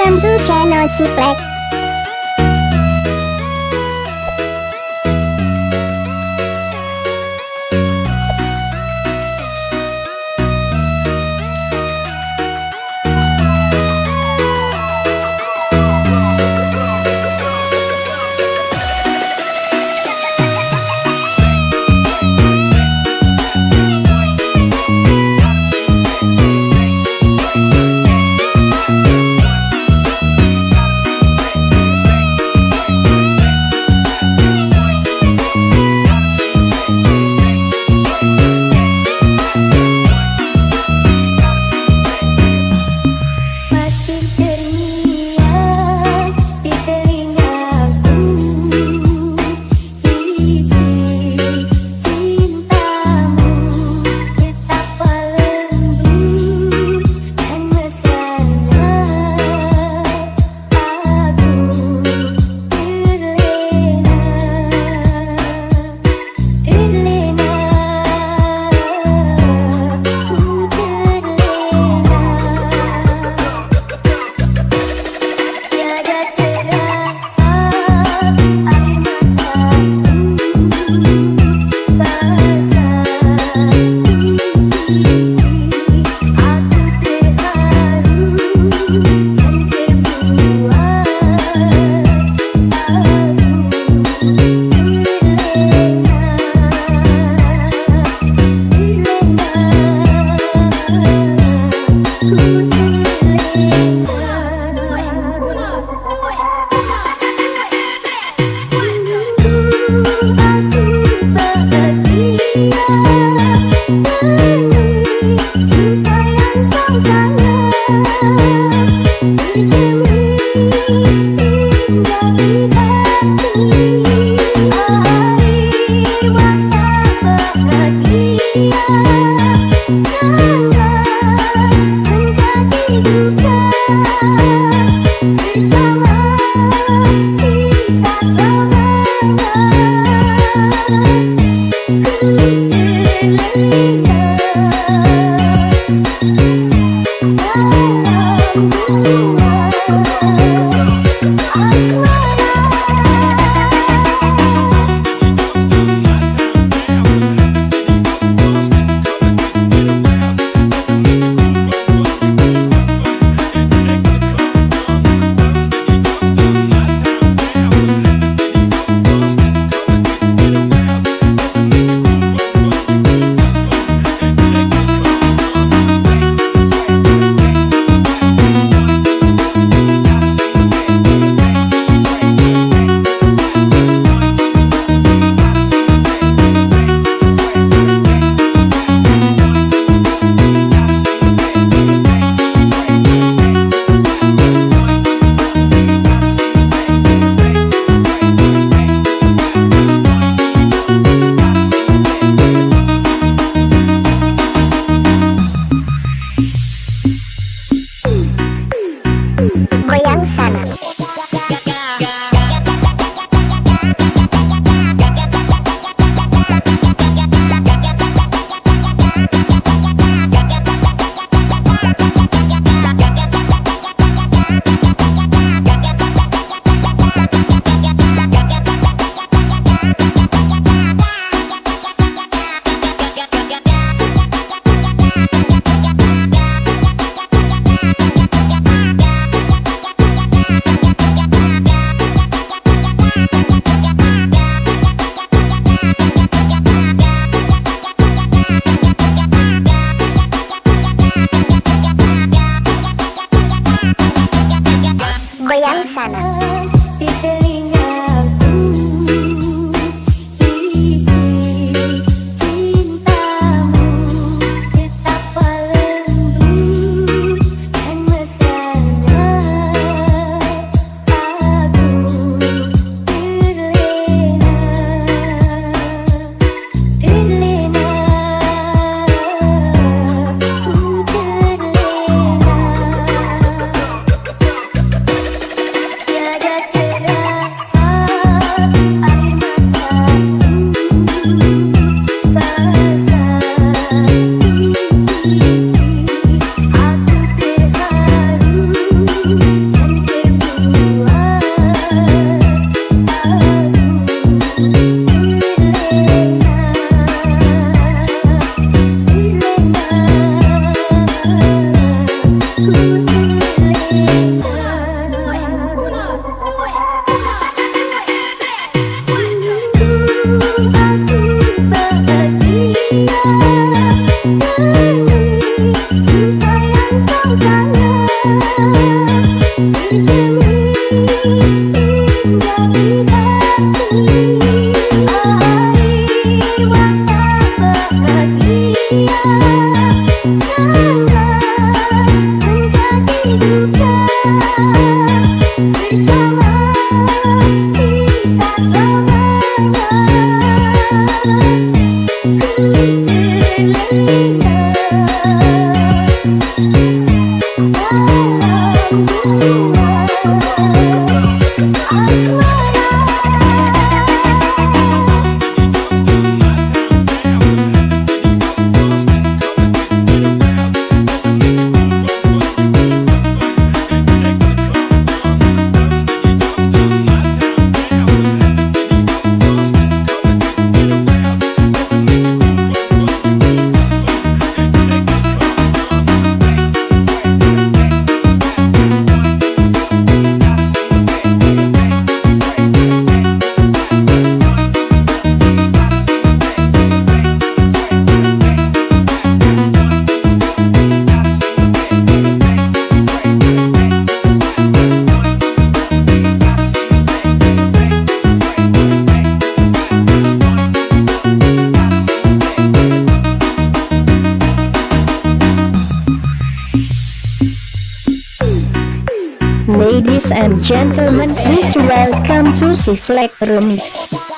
Welcome to channel Ciplek. Sana. Ladies and gentlemen, please welcome to Siflek Remix.